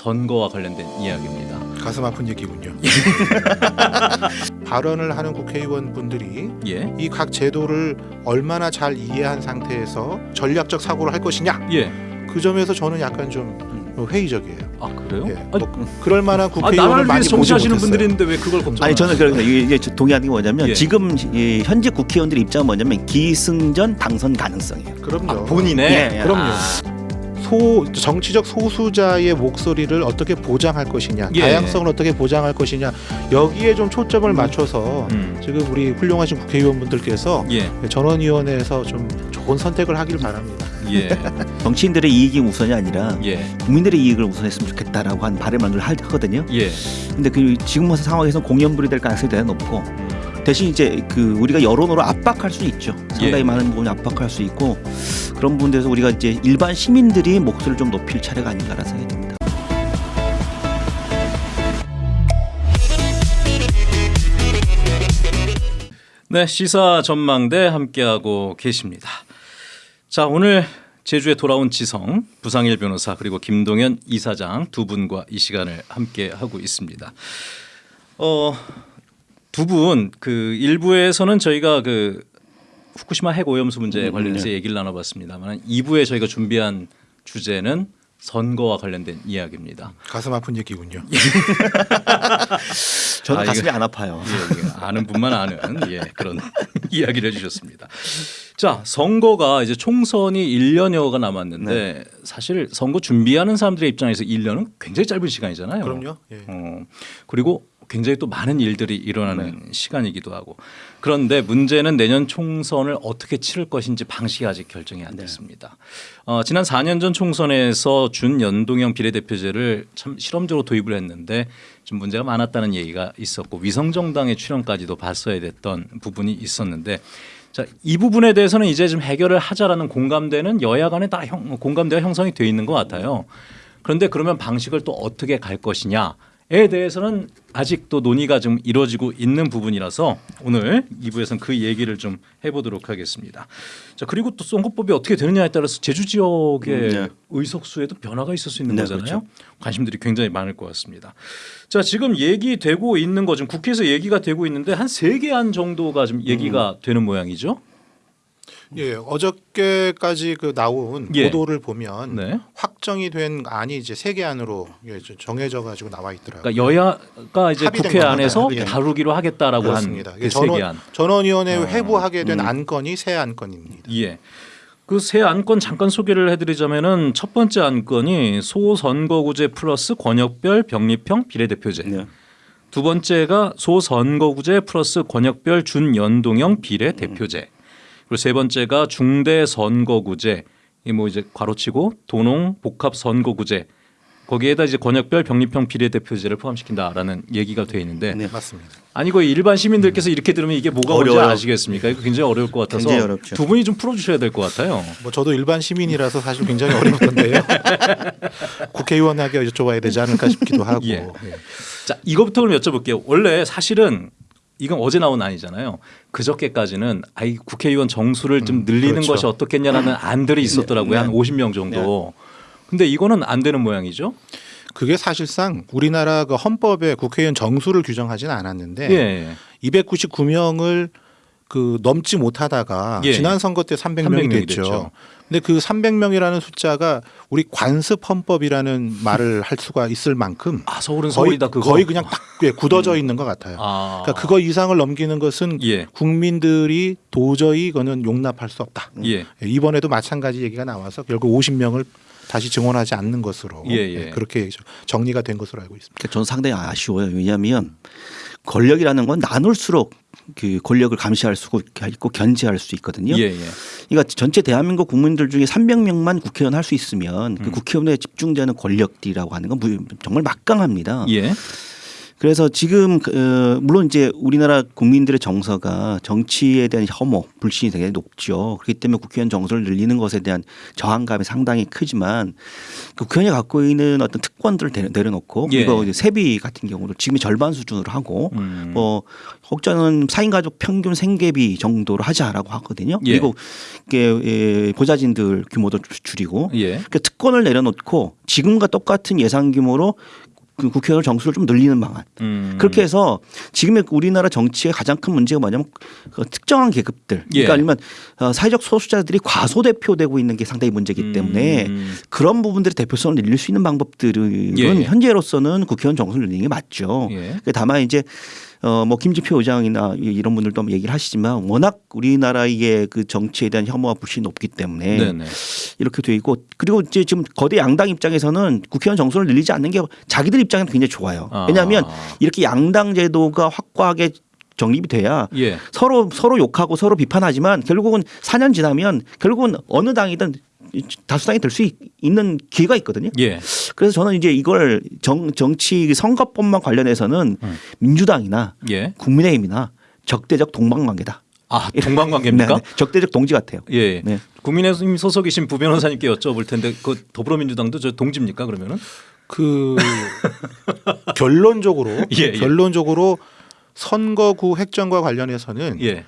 선거와 관련된 이야기입니다. 가슴 아픈 얘기군요. 발언을 하는 국회의원 분들이 예. 이각 제도를 얼마나 잘 이해한 상태에서 전략적 사고를 할 것이냐 예. 그 점에서 저는 약간 좀 회의적이에요. 아 그래요? 예, 아, 뭐 그럴 만한 아, 국회의원을 나라를 많이 정치하시는. 분들이 있는데 왜 그걸 걱정? 아니 저는 그래서 이게 이게 동의하는 게 뭐냐면 예. 지금 이 현재 국회의원들의 입장은 뭐냐면 기승전 당선 가능성이에요. 그럼요. 아, 본인의 예, 예. 그럼요. 아, 소 정치적 소수자의 목소리를 어떻게 보장할 것이냐, 예. 다양성을 어떻게 보장할 것이냐 여기에 좀 초점을 맞춰서 음. 지금 우리 훌륭하신 국회의원분들께서 예. 전원위원회에서 좀 좋은 선택을 하길 바랍니다. 예. 정치인들의 이익이 우선이 아니라 예. 국민들의 이익을 우선했으면 좋겠다라고 한 바람을 하- 하거든요. 예. 근데 그 지금 상황에서 공연불이 될 가능성이 대단히 높고 대신 이제 그 우리가 여론으로 압박할 수 있죠. 상당히 예. 많은 부분을 압박할 수 있고 그런 부분에서 우리가 이제 일반 시민들이 목소리를 좀 높일 차례가 아닌가라는 생각이 듭니다. 네, 시사 전망대 함께하고 계십니다. 자, 오늘 제주에 돌아온 지성, 부상일 변호사 그리고 김동현 이사장 두 분과 이 시간을 함께 하고 있습니다. 어, 두 분 그 일부에서는 저희가 그 후쿠시마 핵 오염수 문제에 관련해서 얘기를 나눠봤습니다만 2부에 저희가 준비한 주제는 선거와 관련된 이야기입니다. 가슴 아픈 얘기군요. 저는 아, 가슴이 이거- 안 아파요. 예, 예. 아는 분만 아는 예, 그런 이야기를 해주셨습니다. 자 선거가 이제 총선이 1년여가 남았는데 사실 선거 준비하는 사람들의 입장에서 1년은 굉장히 짧은 시간이잖아요. 그럼요. 예. 어, 그리고 굉장히 또 많은 일들이 일어나는 시간이기도 하고 그런데 문제는 내년 총선을 어떻게 치를 것인지 방식이 아직 결정이 안 됐습니다. 어, 지난 4년 전 총선에서 준연동형 비례대표제를 참 실험적으로 도입을 했는데 좀 문제가 많았다는 얘기가 있었고 위성정당의 출연까지도 봤어야 됐던 부분이 있었는데 자, 이 부분에 대해서는 이제 좀 해결을 하자라는 공감대는 여야 간에 다 형, 공감대가 형성이 돼 있는 것 같아요. 그런데 그러면 방식을 또 어떻게 갈 것이냐 에 대해서는 아직도 논의가 좀 이루어지고 있는 부분이라서 오늘 2부에서는 그 얘기를 좀 해보도록 하겠습니다. 자 그리고 또 선거법이 어떻게 되느냐에 따라서 제주 지역의 음, 네. 의석수에도 변화가 있을 수 있는 네, 거잖아요. 관심들이 굉장히 많을 것 같습니다. 자 지금 얘기되고 있는 거 지금 국회에서 얘기가 되고 있는데 한 세 개 안 정도가 좀 얘기가 되는 모양이죠. 예, 어저께까지 그 나온 예. 보도를 보면 네. 확정이 된 안이 이제 세 개 안으로 예, 좀 정해져 가지고 나와 있더라고요. 그러니까 여야가 이제 합의된 국회. 안에서 예. 다루기로 하겠다라고 그렇습니다. 개 전원, 안. 전원위원회 어. 회부하게 된 음. 안건이 세 안건입니다. 예. 그세 안건 잠깐 소개를 해드리자면은 첫 번째 안건이 소선거구제 플러스 권역별 병립형 비례대표제. 네. 두 번째가 소선거구제 플러스 권역별 준연동형 비례대표제. 그리고 세 번째가 중대 선거구제. 이뭐 이제 괄호치고 도농 복합 선거구제. 거기에다 이제 권역별 병립형 비례대표제를 포함시킨다라는 얘기가 돼 있는데 네. 맞습니다. 아니 그 일반 시민들께서 이렇게 들으면 이게 뭐가 뭔지 어려워요. 아시겠습니까? 이거 굉장히 어려울 것 같아서 굉장히 어렵죠. 두 분이 좀 풀어주셔야 될 것 같아요. 뭐 저도 일반 시민이라서 사실 굉장히 어려웠던데요. 국회의원에게 여쭤봐야 되지 않을까 싶기도 하고. 예. 예. 자 이거부터 그럼 여쭤볼게요. 원래 사실은 이건 어제 나온 아니잖아요. 그저께까지는 아이 국회의원 정수를 좀 늘리는 그렇죠. 것이 어떻겠냐라는 안들이 있었더라고요. 네. 한 50명 정도. 근데 이거는 안 되는 모양이죠. 그게 사실상 우리나라 그 헌법에 국회의원 정수를 규정하지는 않았는데 예. 299명을 그 넘지 못하다가 예. 지난 선거 때 300명이, 300명이 됐죠. 됐죠. 근데 그 300명이라는 숫자가 우리 관습 헌법이라는 말을 할 수가 있을 만큼 아 서울은 거의, 서울이다 그거. 거의 그냥 딱 예, 굳어져 있는 것 같아요. 아. 그러니까 그거 이상을 넘기는 것은 예. 국민들이 도저히 이거는 용납할 수 없다. 예. 예, 이번에도 마찬가지 얘기가 나와서 결국 50명을 다시 증원하지 않는 것으로 예, 예. 그렇게 정리가 된 것으로 알고 있습니다. 그러니까 저는 상당히 아쉬워요. 왜냐하면 권력이라는 건 나눌수록 그 권력을 감시할 수 있고 견제할 수 있거든요. 예, 예. 그러니까 전체 대한민국 국민들 중에 300명만 국회의원 할 수 있으면 음. 그 국회의원에 집중되는 권력들이라고 하는 건 무- 정말 막강합니다. 예. 그래서 지금 그, 어, 물론 이제 우리나라 국민들의 정서가 정치에 대한 혐오, 불신이 되게 높죠. 그렇기 때문에 국회의원 정서를 늘리는 것에 대한 저항감이 상당히 크지만 그 국회의원이 갖고 있는 어떤 특권들을 내- 내려놓고 예. 이거 이제 세비 같은 경우도 지금의 절반 수준으로 하고 음. 뭐 혹자는 4인 가족 평균 생계비 정도로 하자라고 하거든요. 예. 그리고 이게 예, 보좌진들 규모도 줄- 줄이고 예. 그 특권을 내려놓고 지금과 똑같은 예산 규모로 그 국회의원 정수를 좀 늘리는 방안. 음. 그렇게 해서 지금의 우리나라 정치의 가장 큰 문제가 뭐냐면 그 특정한 계급들. 예. 그러니까 아니면 어, 사회적 소수자들이 과소대표되고 있는 게 상당히 문제이기 때문에 음. 그런 부분들의 대표성을 늘릴 수 있는 방법들은 예, 예. 현재로서는 국회의원 정수를 늘리는 게 맞죠. 예. 그 다만 이제 어 뭐 김지표 의장이나 이- 이런 분들도 뭐 얘기를 하시지만 워낙 우리나라의 그 정치에 대한 혐오와 불신이 높기 때문에 네네. 이렇게 돼 있고 그리고 이제 지금 거대 양당 입장에서는 국회의원 정수를 늘리지 않는 게 자기들 입장에는 굉장히 좋아요. 아. 왜냐하면 이렇게 양당 제도가 확고하게 정립이 돼야 예. 서로 서로 욕하고 서로 비판하지만 결국은 4년 지나면 결국은 어느 당이든 다수당이 될 수 있는 기회가 있거든요. 예. 그래서 저는 이제 이걸 정, 정치 선거법만 관련해서는 음. 민주당이나 예. 국민의힘이나 적대적 동방관계다. 아 동방관계입니까? 네, 네. 적대적 동지 같아요. 예. 네. 국민의힘 소속이신 부 변호사님께 여쭤볼 텐데 그 더불어민주당도 저 동지입니까 그러면은? 그 결론적으로 예, 예. 결론적으로 선거구 획정과 관련해서는 예.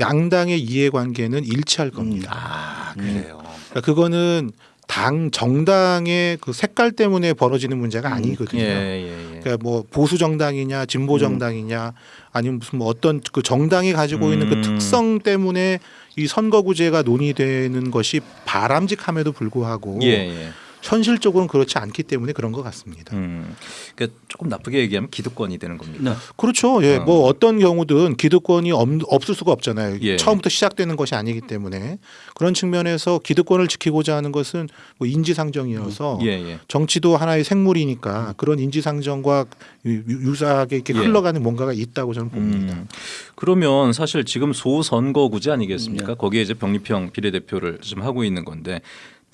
양당의 이해관계는 일치할 겁니다. 아 그래요. 그러니까 그거는 당 정당의 그 색깔 때문에 벌어지는 문제가 예, 아니거든요. 예, 예. 그러니까 뭐 보수 정당이냐 진보 정당이냐 아니면 무슨 뭐 어떤 그 정당이 가지고 있는 그 음. 특성 때문에 이 선거구제가 논의되는 것이 바람직함에도 불구하고 예, 예. 현실적으로는 그렇지 않기 때문에 그런 것 같습니다. 음. 그러니까 조금 나쁘게 얘기하면 기득권이 되는 겁니다. 네. 그렇죠. 예, 어. 뭐 어떤 경우든 기득권이 없, 없을 수가 없잖아요. 예. 처음부터 시작되는 것이 아니기 때문에 그런 측면에서 기득권을 지키고자 하는 것은 뭐 인지상정이어서 예, 예. 정치도 하나의 생물이니까 그런 인지상정과 유- 유사하게 이렇게 예. 흘러가는 뭔가가 있다고 저는 봅니다. 음. 그러면 사실 지금 소선거구제 아니겠습니까? 네. 거기에 이제 병리평 비례대표를 좀 하고 있는 건데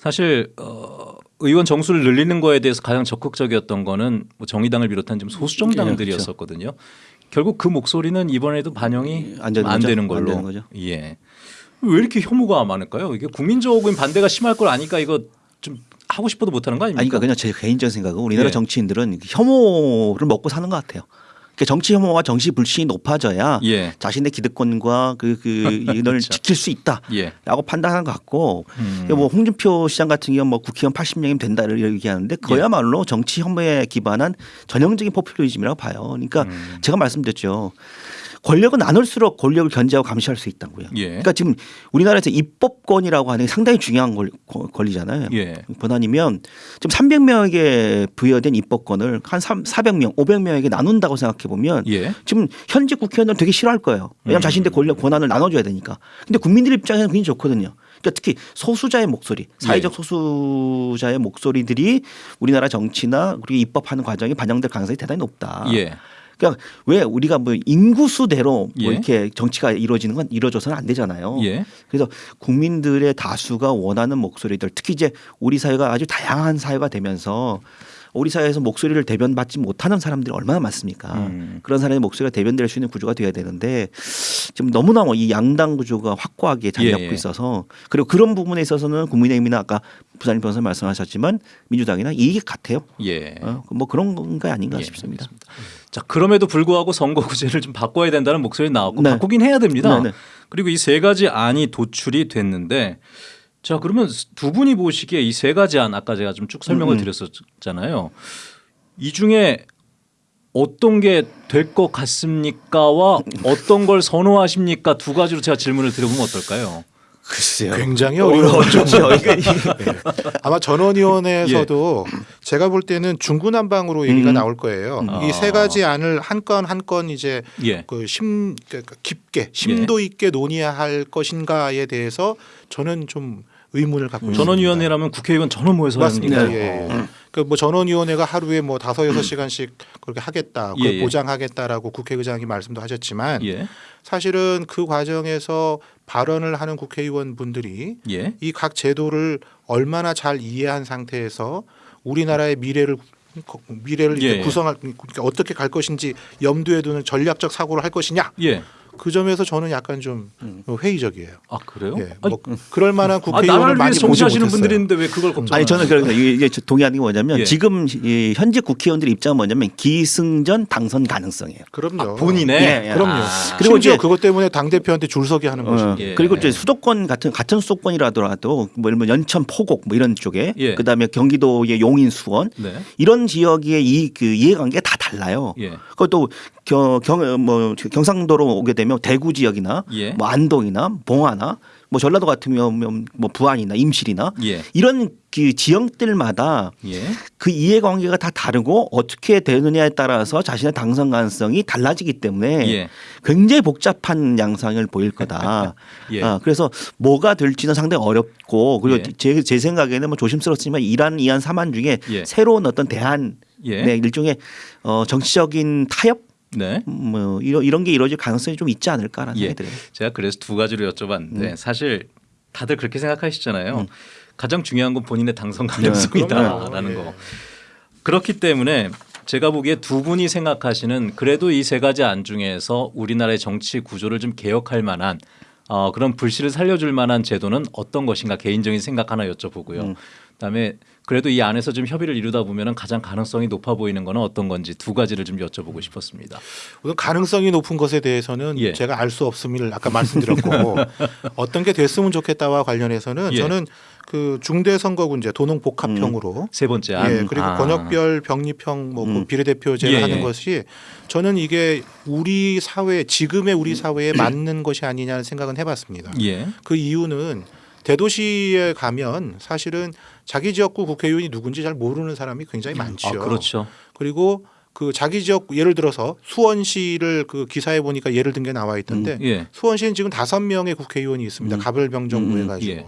사실 어, 의원 정수를 늘리는 거에 대해서 가장 적극적이었던 거는 뭐 정의당을 비롯한 좀 소수 예, 정당들이었었거든요. 결국 그 목소리는 이번에도 반영이 안 되는 안? 되는 안 걸로. 되는 거죠. 예. 왜 이렇게 혐오가 많을까요? 이게 국민적인 반대가 심할 걸 아니까 이거 좀 하고 싶어도 못하는 거 아닙니까? 아니, 그러니까 그냥 제 개인적인 생각은 우리나라 예. 정치인들은 혐오를 먹고 사는 것 같아요. 그러니까 정치 혐오와 정치 불신이 높아져야 예. 자신의 기득권과 그, 그 이걸 그렇죠. 지킬 수 있다. 예. 라고 판단하는 것 같고 음. 뭐 홍준표 시장 같은 경우 뭐 국회의원 80명이면 된다를 얘기하는데 예. 그야말로 정치 혐오에 기반한 전형적인 포퓰리즘이라고 봐요. 그러니까 음. 제가 말씀드렸죠. 권력은 나눌수록 권력을 견제하고 감시할 수 있다고요. 예. 그러니까 지금 우리나라에서 입법권이라고 하는 게 상당히 중요한 권- 권리잖아요. 예. 권한이면 지금 300명에게 부여된 입법권을 한 3, 400명, 500명에게 나눈다고 생각해 보면 예. 지금 현직 국회의원들은 되게 싫어할 거예요. 왜냐하면 음. 자신들의 권력 권한을 나눠줘야 되니까. 근데 국민들 입장에서는 굉장히 좋거든요. 그러니까 특히 소수자의 목소리, 사회적 예. 소수자의 목소리들이 우리나라 정치나 그리고 입법하는 과정에 반영될 가능성이 대단히 높다. 예. 그러니까 왜 우리가 뭐 인구수대로 뭐 예. 이렇게 정치가 이루어지는 건 이루어져서는 안 되잖아요. 예. 그래서 국민들의 다수가 원하는 목소리들 특히 이제 우리 사회가 아주 다양한 사회가 되면서 우리 사회에서 목소리를 대변받지 못하는 사람들이 얼마나 많습니까? 음. 그런 사람의 목소리가 대변될 수 있는 구조가 돼야 되는데 지금 너무나 뭐 이 양당 구조가 확고하게 자리 잡고 예, 예. 있어서 그리고 그런 부분에 있어서는 국민의힘이나 아까 부산님 변호사 말씀하셨지만 민주당이나 이익 같아요. 예. 어, 뭐 그런 게 아닌가 예, 싶습니다. 자 그럼에도 불구하고 선거구제를 좀 바꿔야 된다는 목소리 나왔고 네. 바꾸긴 해야 됩니다. 네, 네. 그리고 이 세 가지 안이 도출이 됐는데 자 그러면 두 분이 보시기에 이 세 가지 안 아까 제가 좀 쭉 설명을 음, 음. 드렸었잖아요. 이 중에 어떤 게 될 것 같습니까와 어떤 걸 선호하십니까 두 가지로 제가 질문을 드려보면 어떨까요? 글쎄요. 굉장히 어려워죠. 그렇죠. 아마 전원위원회에서도 제가 볼 때는 중구난방으로 얘기가 음. 나올 거예요. 아. 이세 가지 안을 한 건 한 건 이제 예. 그심 그러니까 깊게 심도 있게 논의할 것인가에 대해서 저는 좀 의문을 갖고 있습니다. 전원위원회라면 국회의원 전원 모여서 맞습니다. 합니까? 예. 그뭐 전원위원회가 하루에 뭐 다섯 여섯 시간씩 그렇게 하겠다, 그걸 예, 예. 보장하겠다라고 국회의장이 말씀도 하셨지만 예. 사실은 그 과정에서 발언을 하는 국회의원 분들이 예. 이각 제도를 얼마나 잘 이해한 상태에서 우리나라의 미래를 거- 미래를 예, 예. 구성할 그러니까 어떻게 갈 것인지 염두에 두는 전략적 사고를 할 것이냐 예. 그 점에서 저는 약간 좀 회의적이에요. 아 그래요? 예, 아니, 뭐 그럴 만한 아, 국회의원을 나라를 많이 정치하시는. 분들이 있는데 왜 그걸 걱정? 아니 저는 그래서 이게 이게 저 동의하는 게 뭐냐면 예. 지금 이 현재 국회의원들의 입장은 뭐냐면 기승전 당선 가능성이에요. 그럼요. 본인의 예, 예. 그럼요. 아. 그리고 심지어 이제- 그것 때문에 당 대표한테 줄서기 하는 어, 것이죠. 예. 그리고 이제 수도권 같은 같은 수도권이라더라도 뭐 예를 들면 연천 포곡 뭐 이런 쪽에 예. 그다음에 경기도의 용인 수원 네. 이런 지역의 이 그 이해관계가 다 달라요. 예. 그것도 경뭐 경상도로 오게 되면 대구 지역이나 예. 뭐 안동이나 봉화나 뭐 전라도 같으면 뭐 부안이나 임실이나 예. 이런 그 지역들마다 예. 그 이해관계가 다 다르고 어떻게 되느냐에 따라서 자신의 당선 가능성이 달라지기 때문에 예. 굉장히 복잡한 양상을 보일 거다. 예. 아, 그래서 뭐가 될지는 상당히 어렵고 그리고 예. 제, 제 생각에는 뭐 조심스럽지만 이란 이안 사만 중에 예. 새로운 어떤 대한 예. 네, 일종의 어, 정치적인 타협 네. 뭐 이런 이런 게 이루어질 가능성이 좀 있지 않을까라는 예. 생각이 들어요. 제가 그래서 두 가지로 여쭤봤는데 사실 다들 그렇게 생각하시잖아요. 음. 가장 중요한 건 본인의 당선 네, 가능성이다라는 그럼요. 거. 그렇기 때문에 제가 보기에 두 분이 생각하시는 그래도 이 세 가지 안 중에서 우리나라의 정치 구조를 좀 개혁할 만한 어, 그런 불씨를 살려줄 만한 제도는 어떤 것인가 개인적인 생각 하나 여쭤보고요. 음. 그다음에 그래도 이 안에서 좀 협의를 이루다 보면은 가장 가능성이 높아 보이는 거는 어떤 건지 두 가지를 좀 여쭤보고 싶었습니다. 우선 가능성이 높은 것에 대해서는 예. 제가 알 수 없음을 아까 말씀드렸고 어떤 게 됐으면 좋겠다와 관련해서는 예. 저는 그 중대 선거군제 도농 복합형으로 세 번째 안. 예, 그리고 아. 권역별 병립형 뭐 음. 그 비례대표제를 예, 하는 예. 것이 저는 이게 우리 사회 지금의 우리 사회에 맞는 것이 아니냐는 생각은 해봤습니다. 예. 그 이유는 대도시에 가면 사실은 자기 지역구 국회의원이 누군지 잘 모르는 사람이 굉장히 많지요. 아, 그렇죠. 그리고 그 자기 지역 예를 들어서 수원시를 그 기사에 보니까 예를 든 게 나와 있던데 예. 수원시는 지금 다섯 명의 국회의원이 있습니다. 음. 가별병정부 음, 해가지고 예.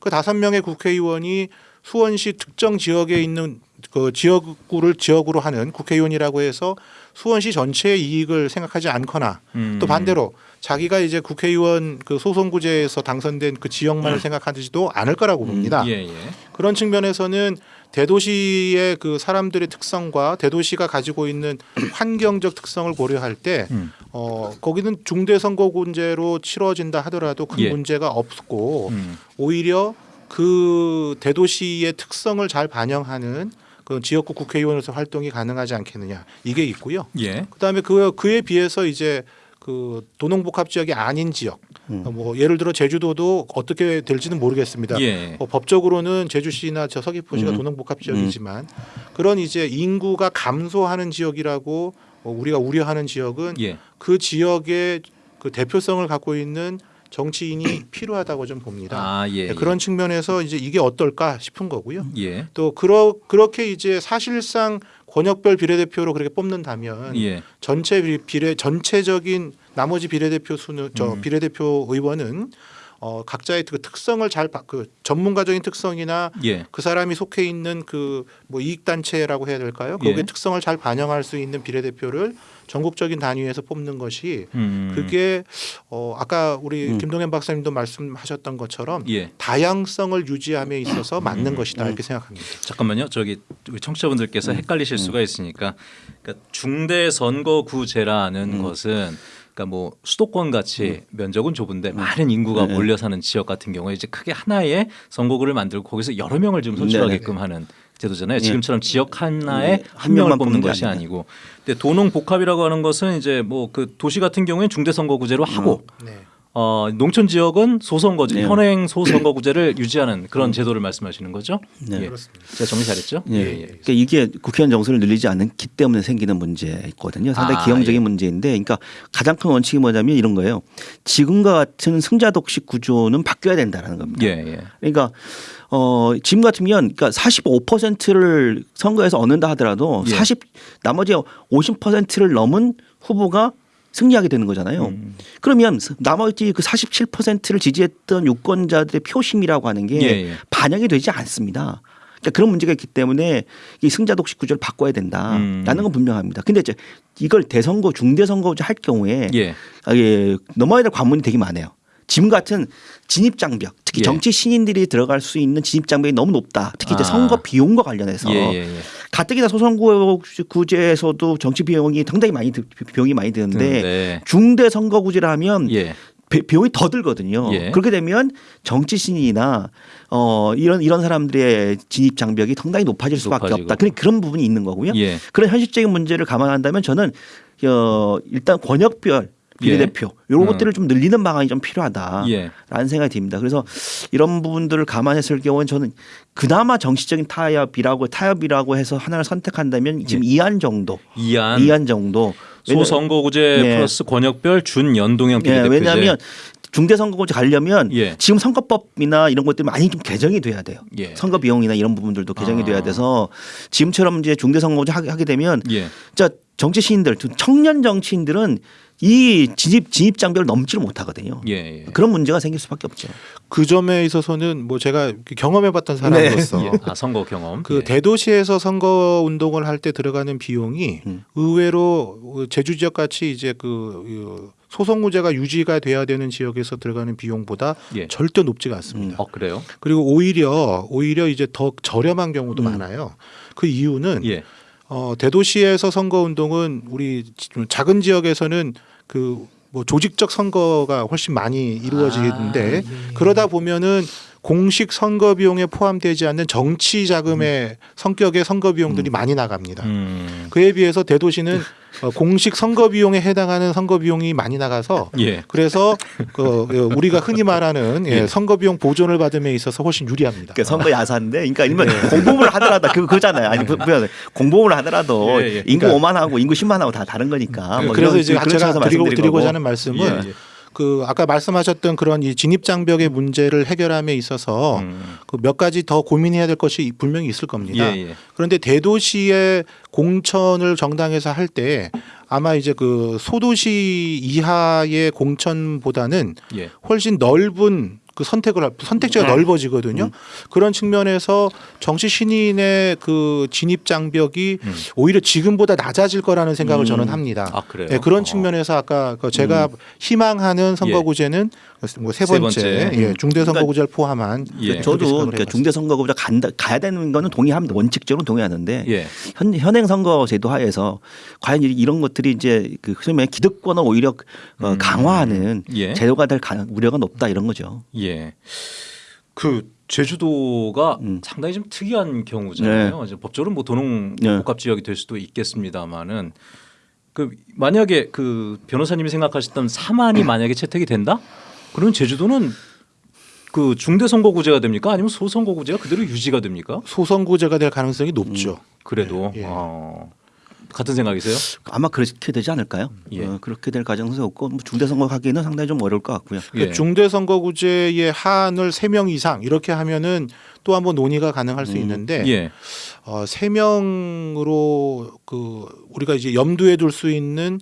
그 다섯 명의 국회의원이 수원시 특정 지역에 있는 그 지역구를 지역으로 하는 국회의원이라고 해서 수원시 전체의 이익을 생각하지 않거나 음. 또 반대로 자기가 이제 국회의원 그 소선구제에서 당선된 그 지역만을 생각하지도 않을 거라고 봅니다. 음. 예, 예. 그런 측면에서는 대도시의 그 사람들의 특성과 대도시가 가지고 있는 환경적 특성을 고려할 때 음. 어, 거기는 중대선거군제로 치러진다 하더라도 큰 예. 문제가 없고 음. 오히려 그 대도시의 특성을 잘 반영하는 그 지역구 국회의원으로서 활동이 가능하지 않겠느냐 이게 있고요. 예. 그다음에 그 그에 비해서 이제 그 도농복합 지역이 아닌 지역 음. 뭐 예를 들어 제주도도 어떻게 될지는 모르겠습니다. 예. 뭐 법적으로는 제주시나 저 서귀포시가 음. 도농복합 지역이지만 그런 이제 인구가 감소하는 지역이라고 어, 우리가 우려하는 지역은 예. 그 지역의 그 대표성을 갖고 있는 정치인이 필요하다고 좀 봅니다. 아, 예. 네, 그런 측면에서 이제 이게 어떨까 싶은 거고요. 예. 또 그러, 그렇게 이제 사실상 권역별 비례대표로 그렇게 뽑는다면 예. 전체 비- 비례 전체적인 나머지 비례대표 수는 저 음. 비례대표 의원은 어, 각자의 그 특성을 잘 그 전문가적인 특성이나 예. 그 사람이 속해 있는 그 뭐 이익 단체라고 해야 될까요? 거기에 예. 특성을 잘 반영할 수 있는 비례대표를 전국적인 단위에서 뽑는 것이 음. 그게 어 아까 우리 음. 김동현 박사님도 말씀하셨던 것처럼 예. 다양성을 유지함에 있어서 맞는 음. 것이다 이렇게 생각합니다. 잠깐만요. 저기 우리 청취자분들께서 헷갈리실 수가 있으니까 그러니까 중대 선거구제라는 음. 것은 그러니까 뭐 수도권 같이 면적은 좁은데 많은 인구가 네. 몰려 사는 지역 같은 경우에 이제 크게 하나의 선거구를 만들고 거기서 여러 명을 좀 선출하게끔 하는 제도잖아요. 네. 지금처럼 지역 하나에 네. 한한 명을 뽑는 것이 아니라. 아니고 근데 도농 복합이라고 하는 것은 이제 뭐 그 도시 같은 경우에는 중대 선거구제로 하고 네. 어, 농촌 지역은 소선거제, 네. 현행 소선거구제를 유지하는 그런 제도를 말씀하시는 거죠? 네. 예. 그렇습니다. 제가 정리 잘했죠? 예. 그러니까 이게 국회의원 정수를 늘리지 않기 때문에 생기는 문제 있거든요. 상당히 아, 기형적인 예. 문제인데, 그러니까 가장 큰 원칙이 뭐냐면 이런 거예요. 지금과 같은 승자독식 구조는 바뀌어야 된다라는 겁니다. 예, 예. 그러니까 어 지금 같으면 그러니까 45%를 선거에서 얻는다 하더라도 예. 40 나머지 50%를 넘은 후보가 승리하게 되는 거잖아요. 음. 그러면 나머지 그 47%를 지지했던 유권자들의 표심이라고 하는 게 예, 예. 반영이 되지 않습니다. 그러니까 그런 문제가 있기 때문에 이 승자 독식 구조를 바꿔야 된다라는 음. 건 분명합니다. 근데 이제 이걸 대선거 중대선거제 할 경우에 예. 아, 예, 넘어야 될 관문이 되게 많아요. 지금 같은 진입 장벽, 특히 예. 정치 신인들이 들어갈 수 있는 진입 장벽이 너무 높다. 특히 이제 아. 선거 비용과 관련해서 예, 예, 예. 가뜩이나 소선구제에서도 정치 비용이 상당히 많이 드- 비용이 많이 드는데 네. 중대 선거구제라면 예. 비- 비용이 더 들거든요. 예. 그렇게 되면 정치 신인이나 어 이런 이런 사람들의 진입 장벽이 상당히 높아질 수밖에 높아지고. 없다. 그런 그런 부분이 있는 거고요. 예. 그런 현실적인 문제를 감안한다면 저는 어 일단 권역별 예. 비례대표 이런 음. 것들을 좀 늘리는 방안이 좀 필요하다라는 예. 생각이 듭니다. 그래서 이런 부분들을 감안했을 경우는 저는 그나마 정치적인 타협이라고 타협이라고 해서 하나를 선택한다면 지금 이안 정도, 이안, 정도. 소선거구제 네. 플러스 권역별 준연동형 예, 비례대표제. 왜냐하면 중대선거구제 가려면 예. 지금 선거법이나 이런 것들이 많이 좀 개정이 돼야 돼요. 예. 선거 비용이나 이런 부분들도 개정이 아. 돼야 돼서 지금처럼 이제 중대선거구제 하게, 되면 예. 자 정치 시인들 청년 정치인들은 이 진입 진입 장벽을 넘지를 못하거든요. 예. 예. 그런 문제가 생길 수밖에 없죠. 그 점에 있어서는 뭐 제가 경험해봤던 사람으로서 예. 아 선거 경험. 그 예. 대도시에서 선거 운동을 할 때 들어가는 비용이 음. 의외로 제주 지역 같이 이제 그그 소송구제가 유지가 돼야 되는 지역에서 들어가는 비용보다 예. 절대 높지가 않습니다. 어 그래요? 그리고 오히려 오히려 이제 더 저렴한 경우도 음. 많아요. 그 이유는 예. 어, 대도시에서 선거 운동은 우리 지- 작은 지역에서는 그 뭐 조직적 선거가 훨씬 많이 이루어지는데 아, 예. 그러다 보면은 공식 선거 비용에 포함되지 않는 정치 자금의 성격의 선거 비용들이 많이 나갑니다. 음. 그에 비해서 대도시는 어, 공식 선거 비용에 해당하는 선거 비용이 많이 나가서 예. 그래서 그 어, 우리가 흔히 말하는 예, 예. 선거 비용 보존을 받음에 있어서 훨씬 유리합니다. 그러니까 선거 야사인데, 그러니까 일면 네. 공보를 하더라도 그 그잖아요. 아니 부- 부연 공보를 하더라도 예, 예. 인구 그러니까- 5만 하고 인구 10만 하고 다 다른 거니까. 뭐 그래서 이제 그런 제가 드리고, 드리고자. 하는 말씀은 예, 예. 그 아까 말씀하셨던 그런 이 진입 장벽의 문제를 해결함에 있어서 음. 그몇 가지 더 고민해야 될 것이 분명히 있을 겁니다. 예, 예. 그런데 대도시의 공천을 정당에서 할 때 아마 이제 그 소도시 이하의 공천보다는 예. 훨씬 넓은 그 선택을 할- 선택지가 넓어지거든요. 그런 측면에서 정치 신인의 그 진입 장벽이 음. 오히려 지금보다 낮아질 거라는 생각을 저는 합니다. 아 그래요? 네, 그런 어. 측면에서 아까 그 제가 희망하는 선거구제는 뭐세 세 번째, 번째. 예, 중대 선거구제를 포함한 예. 저도 그러니까. 중대선거구제 간다 가야 되는 거는 동의합니다. 원칙적으로 동의하는데 예. 현, 현행 선거 제도 하에서 과연 이- 이런 것들이 이제 그 소위 기득권을 오히려 어, 음. 강화하는 예. 제도가 될 우려가 높다 이런 거죠. 예. 그 제주도가 음. 상당히 좀 특이한 경우잖아요. 이제 법적으로 뭐 도농 네. 복합 지역이 될 수도 있겠습니다만은 그 만약에 그 변호사님이 생각하셨던 사만이 만약에 채택이 된다? 그러면 제주도는 그 중대 선거구제가 됩니까? 아니면 소선거구제가 그대로 유지가 됩니까? 소선구제가 될 가능성이 높죠. 그래도 예. 어, 같은 생각이세요? 아마 그렇게 되지 않을까요? 예. 어, 그렇게 될 가능성이 없고 뭐 중대 선거 하기는 상당히 좀 어려울 것 같고요. 예. 그 중대 선거구제의 한을 세 명 이상 이렇게 하면은 또 한번 논의가 가능할 수 음. 있는데 예. 어, 세 명으로 그 우리가 이제 염두에 둘 수 있는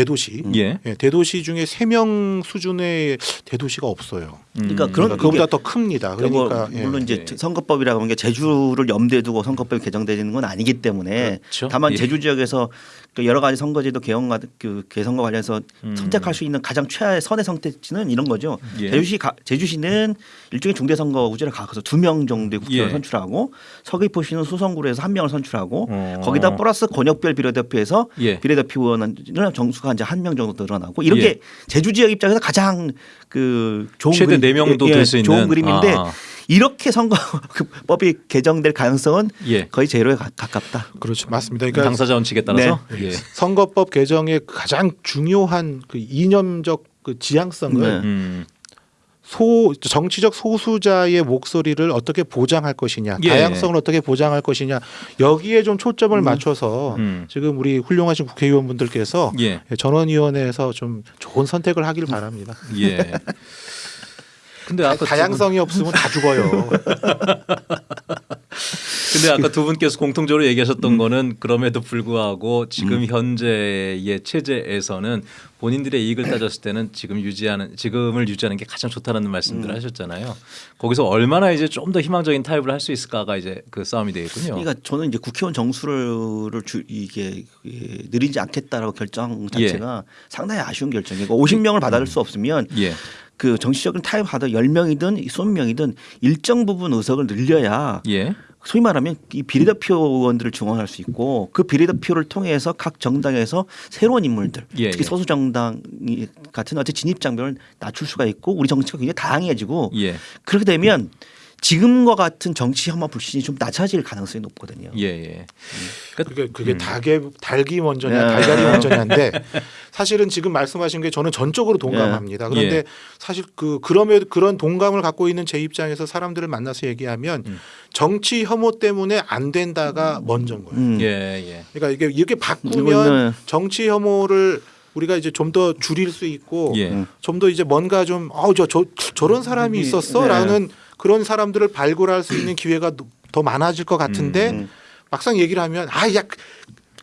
대도시 예. 예, 대도시 중에 세 명 수준의 대도시가 없어요. 그러니까 음. 그런- 그러니까 그보다 더 큽니다. 그러니까 뭐 그러니까 예. 물론 이제 예. 선거법이라고 하는 게 제주를 염두에 두고 선거법이 개정되는 건 아니기 때문에 그렇죠. 다만 예. 제주 지역에서 그 여러 가지 선거제도 개헌 그 개선과 관련해서 음. 선택할 수 있는 가장 최하의 선의 선택지는 이런 거죠. 예. 제주시 가, 제주시는 일종의 중대 선거구제를 가서 두 명 정도의 국회의원 예. 선출하고 서귀포시는 수성구로 해서 한 명을 선출하고 어. 거기다 플러스 권역별 비례대표에서 예. 비례대표 의원은 정수가 이제 한 명 정도 늘어나고 이런 예. 게 제주 지역 입장에서 가장 그 좋은 최대 그림- 네 명도 예, 될 수 있는 좋은 그림인데 아. 이렇게 선거법이 개정될 가능성은 예. 거의 제로에 가, 가깝다. 그렇죠. 맞습니다. 그러니까 당사자 원칙에 따라서 예. 선거법 개정의 가장 중요한 그 이념적 그 지향성을 네. 음. 소 정치적 소수자의 목소리를 어떻게 보장할 것이냐, 예. 다양성을 어떻게 보장할 것이냐 여기에 좀 초점을 맞춰서 음. 지금 우리 훌륭하신 국회의원분들께서 예. 전원위원회에서 좀 좋은 선택을 하길 바랍니다. 예. 근데 아까 다양성이 없으면 다 죽어요. 근데 아까 두 분께서 공통적으로 얘기하셨던 음. 거는 그럼에도 불구하고 지금 현재의 체제에서는 본인들의 이익을 따졌을 때는 지금 유지하는 지금을 유지하는 게 가장 좋다라는 말씀들을 음. 하셨잖아요. 거기서 얼마나 이제 좀 더 희망적인 타협을 할 수 있을까가 이제 그 싸움이 되겠군요. 그러니까 저는 이제 국회의원 정수를 주, 이게 예, 늘리지 않겠다라고 결정 자체가 상당히 아쉬운 결정이고 50명을 받아들 수 없으면 예. 그 정치적인 타협 하다 10명이든 20명이든 일정 부분 의석을 늘려야 예. 소위 말하면 이 비례대표 의원들을 중원할 수 있고 그 비례대표를 통해서 각 정당에서 새로운 인물들 예, 특히 예. 소수 정당 같은 어째 진입 장벽을 낮출 수가 있고 우리 정치가 굉장히 다양해지고 예. 그렇게 되면 지금과 같은 정치 혐오 불신이 좀 낮아질 가능성이 높거든요. 예. 예. 그게 그게 음. 닭의 닭이 먼저냐 네. 달걀이 먼저냐인데 사실은 지금 말씀하신 게 저는 전적으로 동감합니다. 그런데 예. 사실 그 그럼에도 그런 동감을 갖고 있는 제 입장에서 사람들을 만나서 얘기하면 음. 정치 혐오 때문에 안 된다가 먼저인 거예요. 음. 예. 예. 그러니까 이게 이렇게 바꾸면 정치 혐오를 우리가 이제 좀 더 줄일 수 있고 예. 음. 좀더 이제 뭔가 좀어저저 저런 사람이 네. 있었어라는 그런 사람들을 발굴할 수 있는 기회가 더 많아질 것 같은데 음. 막상 얘기를 하면 아야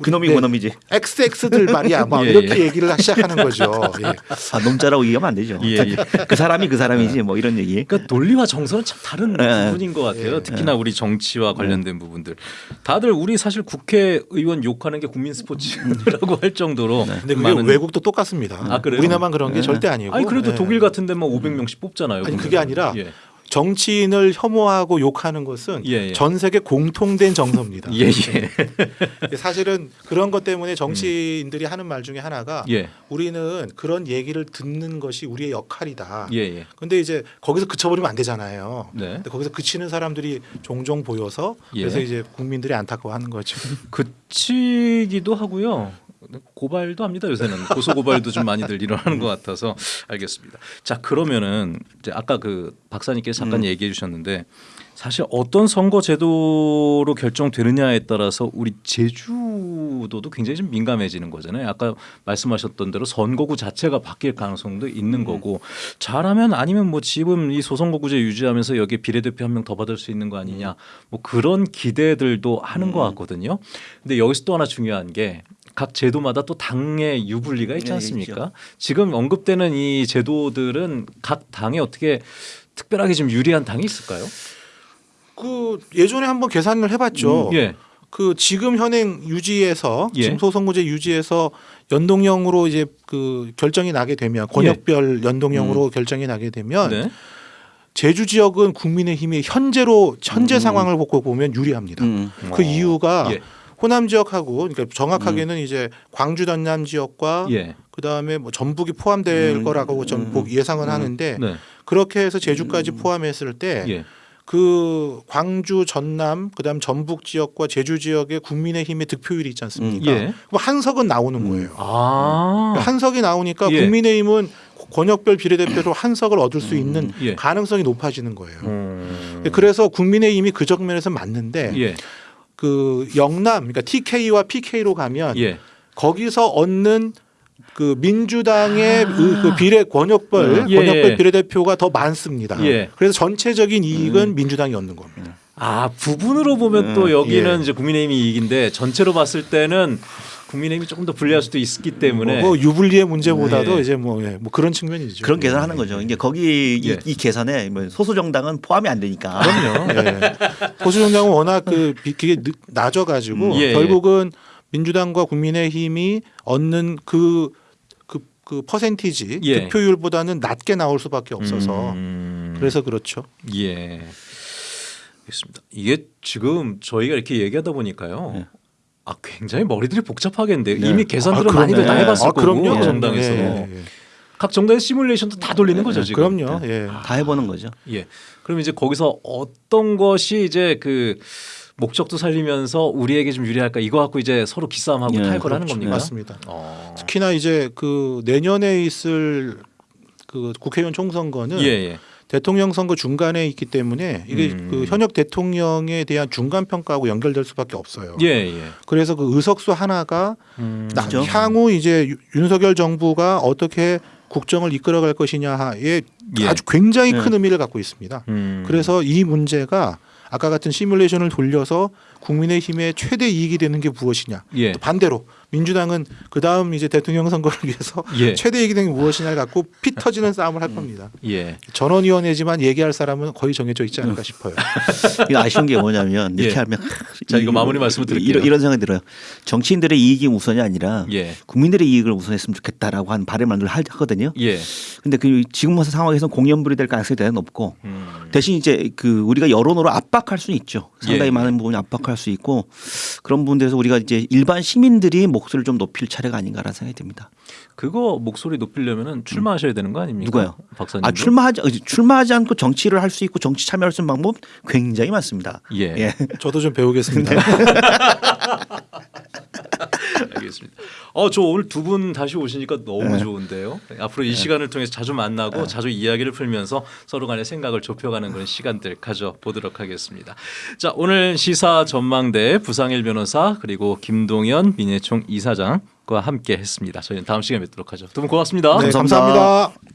그놈이 네. 그놈이지. XX들 말이야 막 예, 이렇게 예. 얘기를 시작하는 거죠. 예. 아, 놈자라고 얘기하면 안 되죠. 예, 예. 그 사람이 그 사람이지 뭐 이런 얘기. 그러니까 논리와 정서는 참 다른 예. 부분인 것 같아요. 예. 특히나 우리 정치와 관련된 부분들. 다들 우리 사실 국회의원 욕하는 게 국민 스포츠라고 할 정도로 근데 그게 많은 외국도 똑같습니다. 아, 그래요? 우리나라만 그런 게 예. 절대 아니고. 아니 그래도 예. 독일 같은 데뭐 500명씩 뽑잖아요. 아니, 그게 아니라 예. 정치인을 혐오하고 욕하는 것은 예, 예. 전 세계 공통된 정서입니다. 예, 예. 사실은 그런 것 때문에 정치인들이 하는 말 중에 하나가 예. 우리는 그런 얘기를 듣는 것이 우리의 역할이다. 예, 예. 근데 이제 거기서 그쳐버리면 안 되잖아요. 네. 근데 거기서 그치는 사람들이 종종 보여서 예. 그래서 이제 국민들이 안타까워하는 거죠. 그치기도 하고요. 고발도 합니다 요새는 고소 고발도 좀 많이들 일어나는 것 같아서 알겠습니다. 자 그러면은 이제 아까 그 박사님께서 잠깐 음. 얘기해 주셨는데 사실 어떤 선거 제도로 결정되느냐에 따라서 우리 제주도도 굉장히 좀 민감해지는 거잖아요. 아까 말씀하셨던 대로 선거구 자체가 바뀔 가능성도 있는 음. 거고 잘하면 아니면 뭐 지금 이 소선거구제 유지하면서 여기 비례대표 한 명 더 받을 수 있는 거 아니냐 뭐 그런 기대들도 하는 음. 것 같거든요. 근데 여기서 또 하나 중요한 게 각 제도마다 또 당의 유불리가 있지 네, 않습니까? 있죠. 지금 언급되는 이 제도들은 각 당에 어떻게 특별하게 좀 유리한 당이 있을까요? 그 예전에 한번 계산을 해봤죠. 예. 그 지금 현행 유지에서 예. 지금 소선거제 유지에서 연동형으로 이제 그 결정이 나게 되면 권역별 연동형으로 결정이 나게 되면 예. 네. 제주 지역은 국민의힘이 현재로 현재 음. 상황을 보고 보면 유리합니다. 음. 그 이유가 예. 호남 지역하고 그러니까 정확하게는 이제 광주 전남 지역과 예. 그 다음에 뭐 전북이 포함될 음. 거라고 전 음. 보- 예상은 음. 하는데 네. 그렇게 해서 제주까지 포함했을 때 예. 그 광주 전남 그다음 전북 지역과 제주 지역의 국민의힘의 득표율이 있지 않습니까? 예. 그럼 한석은 나오는 음. 거예요. 아. 한석이 나오니까 예. 국민의힘은 권역별 비례대표로 한석을 얻을 수 있는 예. 가능성이 높아지는 거예요. 음. 그래서 국민의힘이 그 정면에서 맞는데 예. 그 영남 그러니까 TK와 PK로 가면 예. 거기서 얻는 그 민주당의 그- 그 비례 권역별 아. 예, 권역별 예. 비례대표가 더 많습니다. 예. 그래서 전체적인 이익은 민주당이 얻는 겁니다. 아 부분으로 보면 또 음, 여기는 예. 이제 국민의힘이 이익인데 전체로 봤을 때는 국민의힘이 조금 더 불리할 수도 있기 때문에 뭐 유불리의 문제보다도 예. 이제 뭐, 예, 뭐 그런 측면이죠. 그런 계산하는 거죠. 이게 거기 이, 예. 이 계산에 뭐 소수 정당은 포함이 안 되니까. 그럼요. 예. 보수정당은 워낙 그 비- 그게 늦- 낮아 가지고 예, 예. 결국은 민주당과 국민의힘이 얻는 그, 그, 그 퍼센티지 예. 득표율보다는 낮게 나올 수밖에 없어서 음. 그래서 그렇죠. 예. 알겠습니다. 이게 지금 저희가 이렇게 얘기하다 보니까요. 네. 아 굉장히 머리들이 복잡하겠는데 네. 이미 계산들은 아, 많이들 다. 해봤을 아, 거고 그럼요. 각 정당에서 예, 예, 예. 각 정당의 시뮬레이션도 다 돌리는 거죠 지금. 그럼요. 예. 다 해보는 거죠. 예. 그럼 이제 거기서 어떤 것이 이제 그 목적도 살리면서 우리에게 좀 유리할까 이거 갖고 이제 서로 기싸움하고 예, 타협을 하는 그렇죠. 겁니까? 맞습니다. 어. 특히나 이제 그 내년에 있을 그 국회의원 총선거는 예, 예. 대통령 선거 중간에 있기 때문에 이게 음. 그 현역 대통령에 대한 중간 평가하고 연결될 수밖에 없어요. 예, 예. 그래서 그 의석수 하나가 음. 나- 그죠. 향후 이제 유- 윤석열 정부가 어떻게 국정을 이끌어갈 것이냐에 예. 아주 굉장히 네. 큰 의미를 갖고 있습니다. 음. 그래서 이 문제가 아까 같은 시뮬레이션을 돌려서 국민의힘의 최대 이익이 되는 게 무엇이냐. 예. 또 반대로 민주당은 그 다음 이제 대통령 선거를 위해서 예. 최대 되는 게 무엇이냐를 갖고 피 터지는 싸움을 할 겁니다. 예. 전원위원회지만 얘기할 사람은 거의 정해져 있지 않을까 싶어요. 이거 아쉬운 게 뭐냐면 이렇게 예. 하면 자, 이거 마무리 말씀을 드릴게요. 이런, 이런 생각이 들어요. 정치인들의 이익이 우선이 아니라 예. 국민들의 이익을 우선했으면 좋겠다라고 하는 바람을 늘 하거든요. 예. 근데 그 지금 상황에서 공연불이 될 가능성이 대단히 높고 음. 대신 이제 그 우리가 여론으로 압박할 수는 있죠. 상당히 예. 많은 부분이 압박할 수 있고 그런 부분들에서 우리가 이제 일반 시민들이 목 소리를 좀 높일 차례가 아닌가라는 생각이 듭니다. 그거 목소리 높이려면은 출마하셔야 되는 거 아닙니까? 누가요? 박사님. 아 출마하지 어, 출마하지 않고 정치를 할 수 있고 정치 참여할 수 있는 방법 굉장히 많습니다. 예. 예. 저도 좀 배우겠습니다. 알겠습니다. 어, 저 오늘 두 분 다시 오시니까 너무 네. 좋은데요. 앞으로 이 시간을 통해서 자주 만나고 자주 이야기를 풀면서 서로 간의 생각을 좁혀가는 그런 시간들 가져 보도록 하겠습니다. 자, 오늘 시사 전망대 부상일 변호사 그리고 김동연 민예총 이사장과 함께 했습니다. 저희는 다음 시간에 뵙도록 하죠. 두 분 고맙습니다. 네, 감사합니다. 감사합니다.